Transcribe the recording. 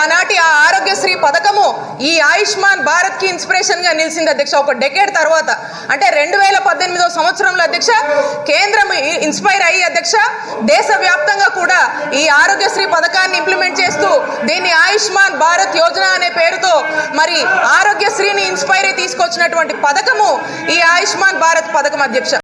ఆనాటి ఆ ఆరోగ్యశ్రీ పథకము ఈ ఆయుష్మాన్ భారత్కి ఇన్స్పిరేషన్గా నిలిచింది అధ్యక్ష. ఒక డెకేడ్ తర్వాత. అంటే రెండు వేల పద్దెనిమిదో సంవత్సరంలో అధ్యక్ష కేంద్రం ఇన్స్పైర్ అయ్యి అధ్యక్ష దేశవ్యాప్తంగా కూడా ఈ ఆరోగ్యశ్రీ పథకాన్ని ఇంప్లిమెంట్ చేస్తూ దీన్ని ఆయుష్మాన్ భారత్ యోజన అనే పేరుతో మరి ఆరోగ్యశ్రీని ఇన్స్పైర్ అయి తీసుకొచ్చినటువంటి పథకము ఈ ఆయుష్మాన్ భారత్ పథకం అధ్యక్ష.